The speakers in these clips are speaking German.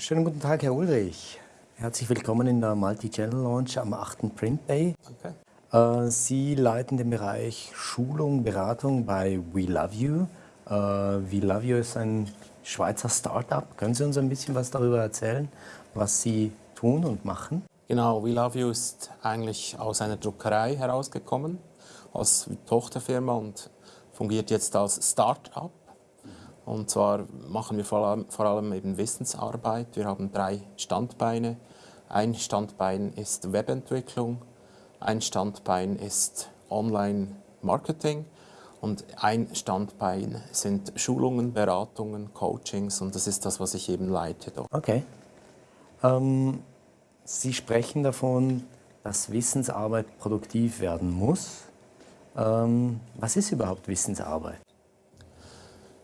Schönen guten Tag, Herr Ulrich. Herzlich willkommen in der Multi-Channel Launch am 8. Print Day. Okay. Äh, Sie leiten den Bereich Schulung, Beratung bei We Love You. Äh, We Love You ist ein Schweizer Startup. Können Sie uns ein bisschen was darüber erzählen, was Sie tun und machen? Genau, We Love You ist eigentlich aus einer Druckerei herausgekommen, als Tochterfirma und fungiert jetzt als Start-up. Und zwar machen wir vor allem, eben Wissensarbeit. Wir haben drei Standbeine. Ein Standbein ist Webentwicklung, ein Standbein ist Online-Marketing und ein Standbein sind Schulungen, Beratungen, Coachings und das ist das, was ich eben leite. Dort. Okay. Ähm, Sie sprechen davon, dass Wissensarbeit produktiv werden muss. Ähm, was ist überhaupt Wissensarbeit?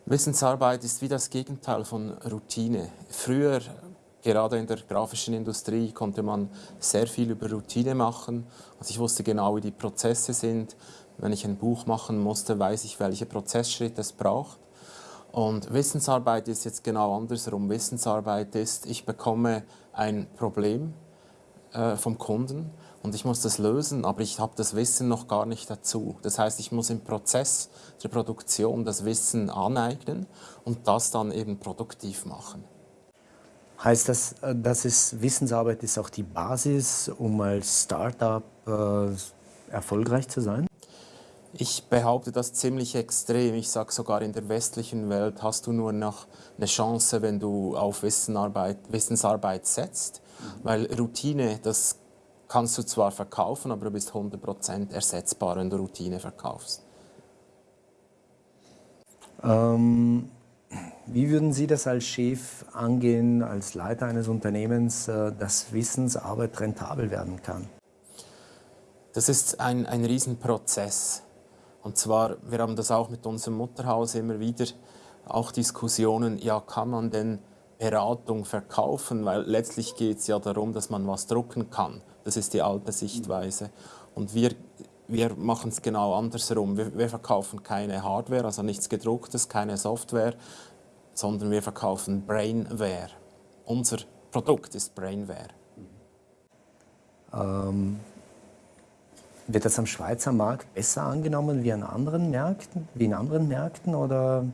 Wissensarbeit ist wie das Gegenteil von Routine. Früher, gerade in der grafischen Industrie, konnte man sehr viel über Routine machen. Also ich wusste genau, wie die Prozesse sind. Wenn ich ein Buch machen musste, weiß ich, welche Prozessschritte es braucht. Und Wissensarbeit ist jetzt genau andersrum. Wissensarbeit ist, ich bekomme ein Problem äh, vom Kunden und ich muss das lösen, aber ich habe das Wissen noch gar nicht dazu. Das heißt, ich muss im Prozess der Produktion das Wissen aneignen und das dann eben produktiv machen. Heißt das, äh, dass es Wissensarbeit ist auch die Basis, um als Startup äh, erfolgreich zu sein? Ich behaupte das ziemlich extrem. Ich sage sogar, in der westlichen Welt hast du nur noch eine Chance, wenn du auf Wissensarbeit, Wissensarbeit setzt. Weil Routine, das kannst du zwar verkaufen, aber du bist 100% ersetzbar, wenn du Routine verkaufst. Ähm, wie würden Sie das als Chef angehen, als Leiter eines Unternehmens, äh, dass Wissensarbeit rentabel werden kann? Das ist ein, ein Riesenprozess. Und zwar, wir haben das auch mit unserem Mutterhaus immer wieder, auch Diskussionen, ja, kann man denn Beratung verkaufen, weil letztlich geht es ja darum, dass man was drucken kann. Das ist die alte Sichtweise. Und wir, wir machen es genau andersherum. Wir, wir verkaufen keine Hardware, also nichts gedrucktes, keine Software, sondern wir verkaufen Brainware. Unser Produkt ist Brainware. Ähm, wird das am Schweizer Markt besser angenommen wie an anderen Märkten, wie in anderen Märkten oder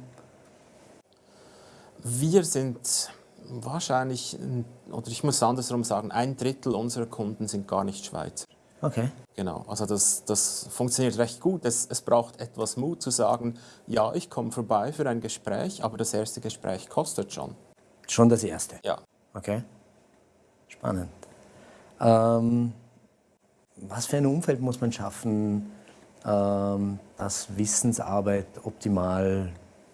wir sind wahrscheinlich, oder ich muss andersrum sagen, ein Drittel unserer Kunden sind gar nicht Schweizer. Okay. Genau, also das, das funktioniert recht gut. Es, es braucht etwas Mut zu sagen, ja, ich komme vorbei für ein Gespräch, aber das erste Gespräch kostet schon. Schon das erste? Ja. Okay, spannend. Ähm, was für ein Umfeld muss man schaffen, ähm, dass Wissensarbeit optimal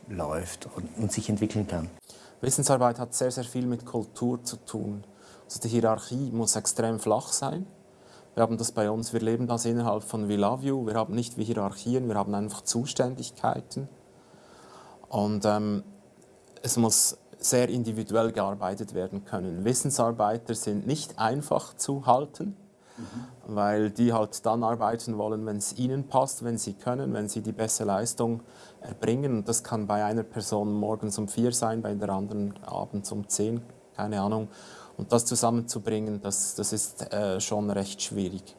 läuft und, und sich entwickeln kann? Wissensarbeit hat sehr, sehr viel mit Kultur zu tun. Also die Hierarchie muss extrem flach sein. Wir haben das bei uns, wir leben das innerhalb von We Love You. Wir haben nicht wie Hierarchien, wir haben einfach Zuständigkeiten. Und ähm, es muss sehr individuell gearbeitet werden können. Wissensarbeiter sind nicht einfach zu halten mhm. weil die halt dann arbeiten wollen, wenn es ihnen passt, wenn sie können, wenn sie die beste Leistung erbringen. Und das kann bei einer Person morgens um vier sein, bei der anderen abends um zehn, keine Ahnung. Und das zusammenzubringen, das, das ist äh, schon recht schwierig.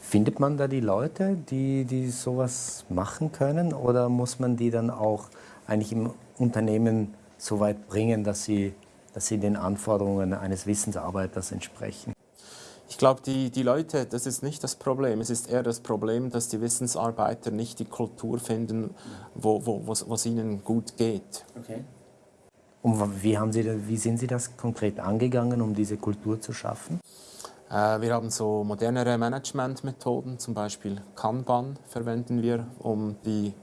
Findet man da die Leute, die, die sowas machen können oder muss man die dann auch eigentlich im Unternehmen so weit bringen, dass sie, dass sie den Anforderungen eines Wissensarbeiters entsprechen? Ich glaube, die, die Leute, das ist nicht das Problem. Es ist eher das Problem, dass die Wissensarbeiter nicht die Kultur finden, wo, wo, was ihnen gut geht. Okay. Und wie, haben Sie, wie sind Sie das konkret angegangen, um diese Kultur zu schaffen? Äh, wir haben so modernere Managementmethoden, zum Beispiel Kanban verwenden wir, um die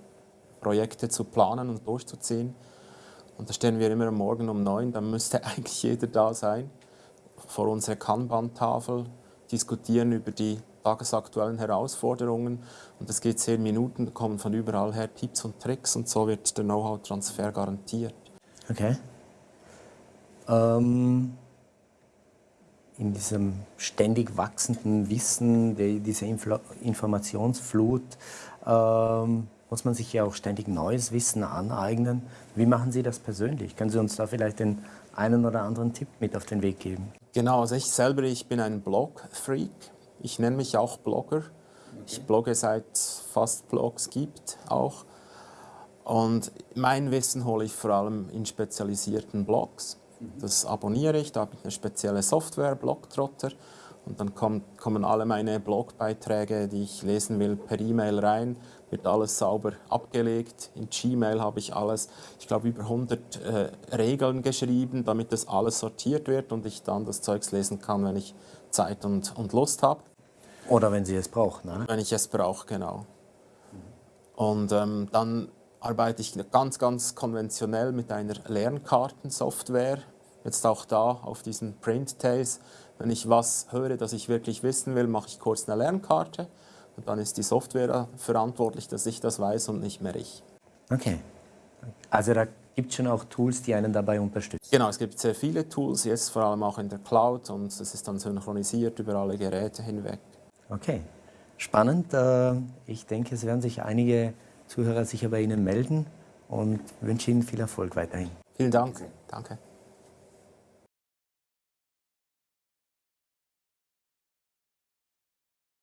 Projekte zu planen und durchzuziehen. Und da stehen wir immer am Morgen um neun, dann müsste eigentlich jeder da sein vor unserer Kanban-Tafel, diskutieren über die tagesaktuellen Herausforderungen und es geht zehn Minuten, kommen von überall her Tipps und Tricks und so wird der Know-how-Transfer garantiert. Okay. Ähm, in diesem ständig wachsenden Wissen, die, dieser Infl Informationsflut, ähm, muss man sich ja auch ständig neues Wissen aneignen. Wie machen Sie das persönlich? Können Sie uns da vielleicht den einen oder anderen Tipp mit auf den Weg geben? Genau, also ich selber, ich bin ein Blog-Freak. Ich nenne mich auch Blogger. Ich blogge seit fast Blogs gibt auch. Und mein Wissen hole ich vor allem in spezialisierten Blogs. Das abonniere ich, da habe ich eine spezielle Software, Blogtrotter. Und dann kommt, kommen alle meine Blogbeiträge, die ich lesen will, per E-Mail rein, wird alles sauber abgelegt. In Gmail habe ich alles, ich glaube, über 100 äh, Regeln geschrieben, damit das alles sortiert wird und ich dann das Zeugs lesen kann, wenn ich Zeit und, und Lust habe. Oder wenn Sie es brauchen. Ne? Wenn ich es brauche, genau. Und ähm, dann arbeite ich ganz, ganz konventionell mit einer Lernkartensoftware. Jetzt auch da auf diesen Print Tales. Wenn ich was höre, das ich wirklich wissen will, mache ich kurz eine Lernkarte. Und dann ist die Software verantwortlich, dass ich das weiß und nicht mehr ich. Okay. Also da gibt es schon auch Tools, die einen dabei unterstützen? Genau, es gibt sehr viele Tools, jetzt vor allem auch in der Cloud und es ist dann synchronisiert über alle Geräte hinweg. Okay, spannend. Äh, ich denke, es werden sich einige Zuhörer sicher bei Ihnen melden und wünsche Ihnen viel Erfolg weiterhin. Vielen Dank. Danke.